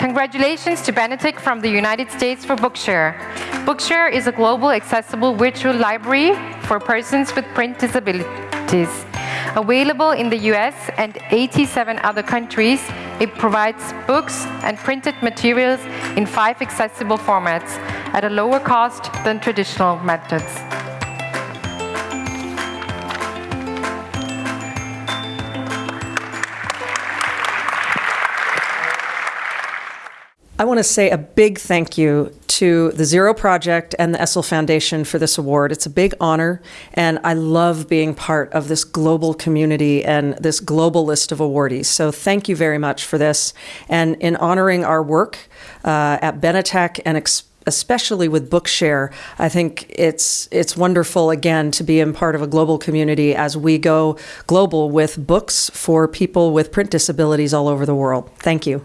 Congratulations to Benetech from the United States for Bookshare. Bookshare is a global accessible virtual library for persons with print disabilities. Available in the US and 87 other countries, it provides books and printed materials in five accessible formats at a lower cost than traditional methods. I want to say a big thank you to the Zero Project and the Essl Foundation for this award. It's a big honor, and I love being part of this global community and this global list of awardees. So thank you very much for this. And in honoring our work uh, at Benetech and especially with Bookshare, I think it's it's wonderful again to be in part of a global community as we go global with books for people with print disabilities all over the world. Thank you.